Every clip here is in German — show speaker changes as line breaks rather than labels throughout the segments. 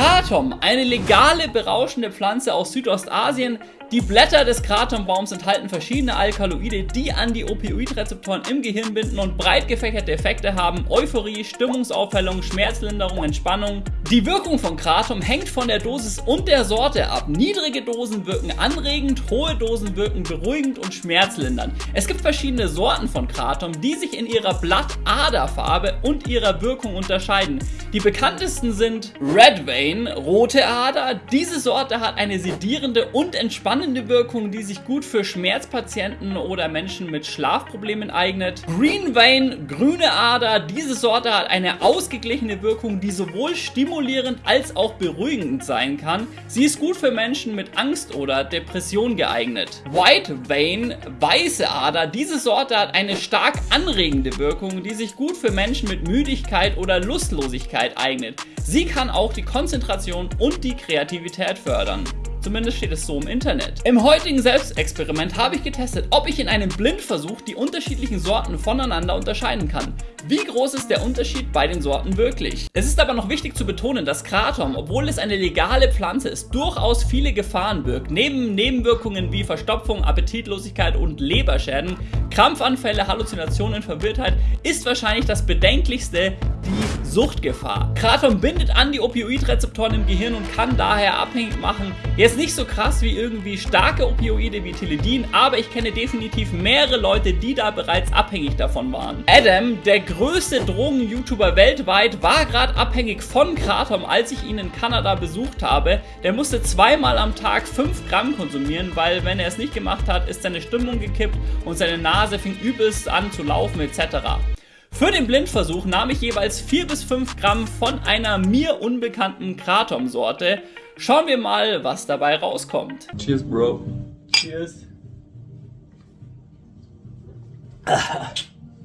Kratom, eine legale berauschende Pflanze aus Südostasien, die Blätter des Kratonbaums enthalten verschiedene Alkaloide, die an die Opioidrezeptoren im Gehirn binden und breit gefächerte Effekte haben. Euphorie, Stimmungsaufhellung, Schmerzlinderung, Entspannung. Die Wirkung von Kratom hängt von der Dosis und der Sorte ab. Niedrige Dosen wirken anregend, hohe Dosen wirken beruhigend und schmerzlindernd. Es gibt verschiedene Sorten von Kratom, die sich in ihrer Blattaderfarbe und ihrer Wirkung unterscheiden. Die bekanntesten sind Red Vein, rote Ader. Diese Sorte hat eine sedierende und entspannende spannende Wirkung, die sich gut für Schmerzpatienten oder Menschen mit Schlafproblemen eignet. Green Vein, grüne Ader. Diese Sorte hat eine ausgeglichene Wirkung, die sowohl stimulierend als auch beruhigend sein kann. Sie ist gut für Menschen mit Angst oder Depression geeignet. White Vein, weiße Ader. Diese Sorte hat eine stark anregende Wirkung, die sich gut für Menschen mit Müdigkeit oder Lustlosigkeit eignet. Sie kann auch die Konzentration und die Kreativität fördern. Zumindest steht es so im Internet. Im heutigen Selbstexperiment habe ich getestet, ob ich in einem Blindversuch die unterschiedlichen Sorten voneinander unterscheiden kann. Wie groß ist der Unterschied bei den Sorten wirklich? Es ist aber noch wichtig zu betonen, dass Kratom, obwohl es eine legale Pflanze ist, durchaus viele Gefahren birgt. Neben Nebenwirkungen wie Verstopfung, Appetitlosigkeit und Leberschäden, Krampfanfälle, Halluzinationen, Verwirrtheit ist wahrscheinlich das bedenklichste die Suchtgefahr. Kratom bindet an die Opioidrezeptoren im Gehirn und kann daher abhängig machen. Jetzt nicht so krass wie irgendwie starke Opioide wie Teledin, aber ich kenne definitiv mehrere Leute, die da bereits abhängig davon waren. Adam, der größte Drogen-YouTuber weltweit, war gerade abhängig von Kratom, als ich ihn in Kanada besucht habe. Der musste zweimal am Tag 5 Gramm konsumieren, weil wenn er es nicht gemacht hat, ist seine Stimmung gekippt und seine Nase fing übelst an zu laufen etc. Für den Blindversuch nahm ich jeweils 4 bis 5 Gramm von einer mir unbekannten Kratom-Sorte. Schauen wir mal, was dabei rauskommt.
Cheers, Bro.
Cheers.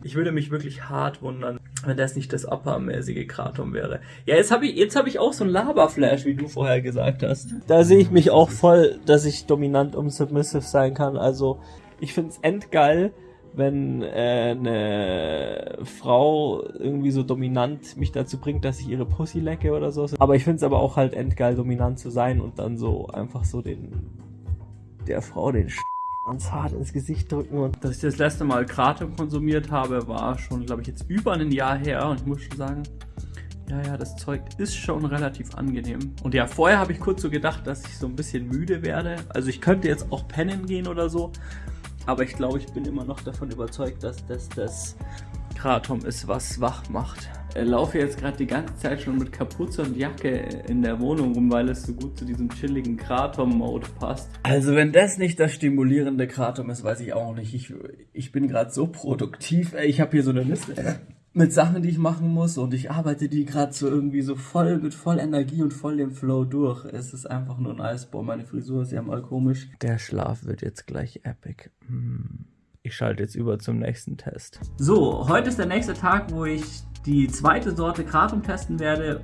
Ich würde mich wirklich hart wundern, wenn das nicht das uppermäßige Kratom wäre. Ja, jetzt habe ich, jetzt hab ich auch so ein Laberflash, wie du vorher gesagt hast.
Da sehe ich mich auch voll, dass ich dominant und submissive sein kann. Also, ich finde es endgeil, wenn äh, eine Frau irgendwie so dominant mich dazu bringt, dass ich ihre Pussy lecke oder so. Aber ich finde es aber auch halt endgeil, dominant zu sein und dann so einfach so den der Frau den Sch ganz hart ins Gesicht drücken. Und
Dass ich das letzte Mal Kratom konsumiert habe, war schon, glaube ich, jetzt über ein Jahr her und ich muss schon sagen, ja, ja, das Zeug ist schon relativ angenehm. Und ja, vorher habe ich kurz so gedacht, dass ich so ein bisschen müde werde. Also ich könnte jetzt auch pennen gehen oder so. Aber ich glaube, ich bin immer noch davon überzeugt, dass das das Kratom ist, was wach macht. Ich laufe jetzt gerade die ganze Zeit schon mit Kapuze und Jacke in der Wohnung rum, weil es so gut zu diesem chilligen Kratom-Mode passt. Also wenn das nicht das stimulierende Kratom ist, weiß ich auch nicht. Ich, ich bin gerade so produktiv. Ey, ich habe hier so eine Liste mit Sachen, die ich machen muss und ich arbeite die gerade so irgendwie so voll mit voll Energie und voll dem Flow durch. Es ist einfach nur nice. Boah, meine Frisur ist ja mal komisch. Der Schlaf wird jetzt gleich epic. Hm. Ich schalte jetzt über zum nächsten Test. So, heute ist der nächste Tag, wo ich die zweite Sorte Kratom testen werde.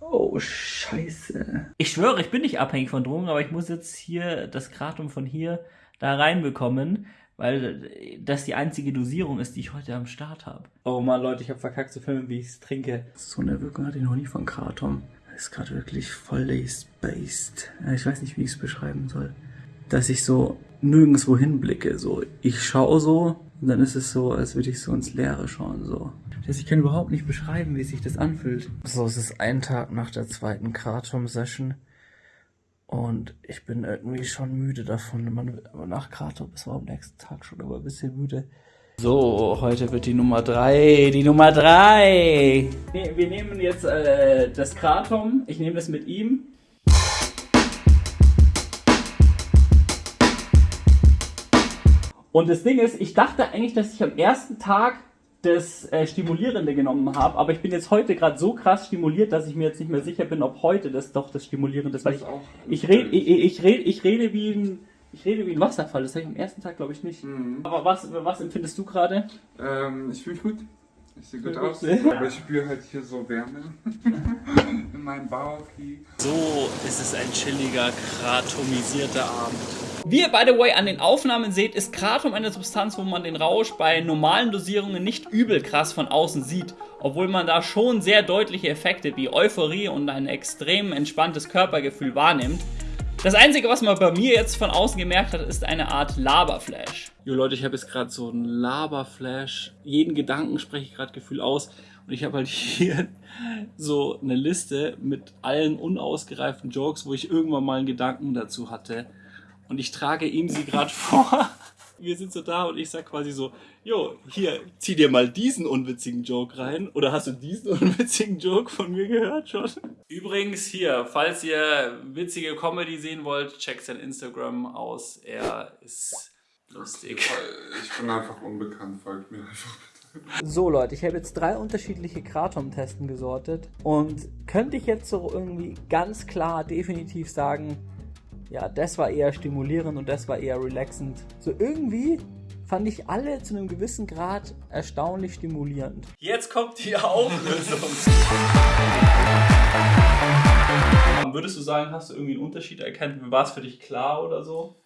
Oh, scheiße. Ich schwöre, ich bin nicht abhängig von Drogen, aber ich muss jetzt hier das Kratom von hier da reinbekommen weil das die einzige Dosierung ist, die ich heute am Start habe. Oh man, Leute, ich habe verkackt zu filmen, wie ich es trinke. So eine Wirkung hatte ich noch nie von Kratom. Das ist gerade wirklich voll spaced. Ich weiß nicht, wie ich es beschreiben soll. Dass ich so nirgendwo hinblicke. So, ich schaue so und dann ist es so, als würde ich so ins Leere schauen. So. Das ich kann überhaupt nicht beschreiben, wie sich das anfühlt. So, es ist ein Tag nach der zweiten Kratom-Session. Und ich bin irgendwie schon müde davon. Man nach Kratom ist man am nächsten Tag schon aber ein bisschen müde. So, heute wird die Nummer 3. Die Nummer 3. Nee, wir nehmen jetzt äh, das Kratom. Ich nehme das mit ihm. Und das Ding ist, ich dachte eigentlich, dass ich am ersten Tag das äh, Stimulierende genommen habe, aber ich bin jetzt heute gerade so krass stimuliert, dass ich mir jetzt nicht mehr sicher bin, ob heute das doch das Stimulierende ist, weil ich, ich rede ich, ich rede ich rede wie ein ich rede wie ein Wasserfall, das habe ich am ersten Tag glaube ich nicht. Mhm. Aber was, was empfindest du gerade?
Ähm, ich fühle mich gut. Ich sehe gut aus, aber ich spüre halt hier so Wärme in meinem Bauch.
So ist es ein chilliger, kratomisierter Abend. Wie ihr by the way an den Aufnahmen seht, ist Kratom eine Substanz, wo man den Rausch bei normalen Dosierungen nicht übel krass von außen sieht, obwohl man da schon sehr deutliche Effekte wie Euphorie und ein extrem entspanntes Körpergefühl wahrnimmt. Das Einzige, was man bei mir jetzt von außen gemerkt hat, ist eine Art Laberflash. Jo Leute, ich habe jetzt gerade so einen Laberflash. Jeden Gedanken spreche ich gerade Gefühl aus. Und ich habe halt hier so eine Liste mit allen unausgereiften Jokes, wo ich irgendwann mal einen Gedanken dazu hatte. Und ich trage ihm sie gerade vor. Wir sind so da und ich sag quasi so, jo, hier, zieh dir mal diesen unwitzigen Joke rein. Oder hast du diesen unwitzigen Joke von mir gehört schon? Übrigens hier, falls ihr witzige Comedy sehen wollt, checkt sein Instagram aus. Er ist lustig.
Ich bin einfach unbekannt, folgt mir einfach bitte.
So Leute, ich habe jetzt drei unterschiedliche Kratom-Testen gesortet und könnte ich jetzt so irgendwie ganz klar definitiv sagen, ja, das war eher stimulierend und das war eher relaxend. So irgendwie fand ich alle zu einem gewissen Grad erstaunlich stimulierend.
Jetzt kommt die Auflösung. Würdest du sagen, hast du irgendwie einen Unterschied erkannt? War es für dich klar oder so?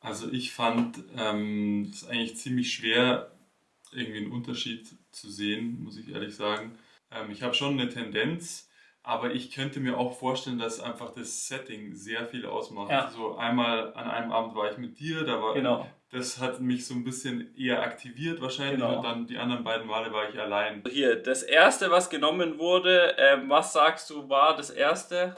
Also ich fand ähm, es eigentlich ziemlich schwer, irgendwie einen Unterschied zu sehen, muss ich ehrlich sagen. Ähm, ich habe schon eine Tendenz, aber ich könnte mir auch vorstellen, dass einfach das Setting sehr viel ausmacht.
Ja.
So einmal an einem Abend war ich mit dir, da war
Genau.
das hat mich so ein bisschen eher aktiviert wahrscheinlich
Genau.
und dann die anderen beiden Male war ich allein.
Hier, das erste, was genommen wurde, ähm, was sagst du, war das erste?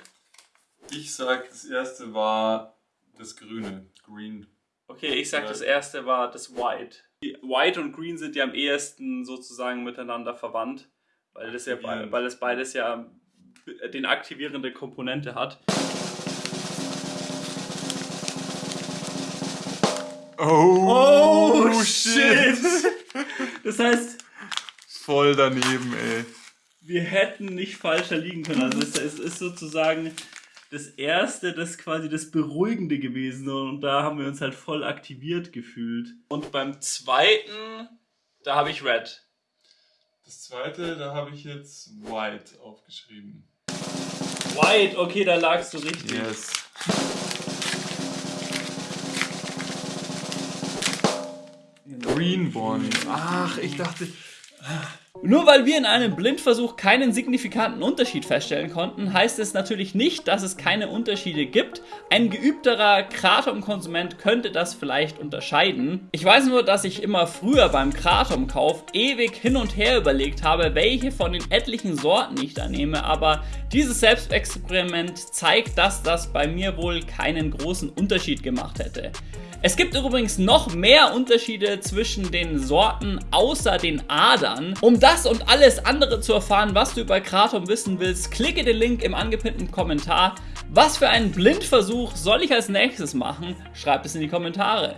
Ich sag, das erste war das Grüne, Green.
Okay, ich sag, das erste war das White. Die White und Green sind ja am ehesten sozusagen miteinander verwandt, weil das, ja, weil das beides ja den aktivierende Komponente hat.
Oh,
Das heißt,
Voll daneben, ey.
wir hätten nicht falscher liegen können. Also es, es ist sozusagen das erste, das quasi das Beruhigende gewesen und da haben wir uns halt voll aktiviert gefühlt. Und beim zweiten, da habe ich Red.
Das zweite, da habe ich jetzt White aufgeschrieben.
White, okay, da lagst du richtig.
Yes. Green Bonnie. Ach, ich dachte.
Nur weil wir in einem Blindversuch keinen signifikanten Unterschied feststellen konnten, heißt es natürlich nicht, dass es keine Unterschiede gibt. Ein geübterer Kratom-Konsument könnte das vielleicht unterscheiden. Ich weiß nur, dass ich immer früher beim Kratom-Kauf ewig hin und her überlegt habe, welche von den etlichen Sorten ich da nehme, aber dieses Selbstexperiment zeigt, dass das bei mir wohl keinen großen Unterschied gemacht hätte. Es gibt übrigens noch mehr Unterschiede zwischen den Sorten außer den Adern. Um das und alles andere zu erfahren, was du über Kratom wissen willst, klicke den Link im angepinnten Kommentar. Was für einen Blindversuch soll ich als nächstes machen? Schreib es in die Kommentare.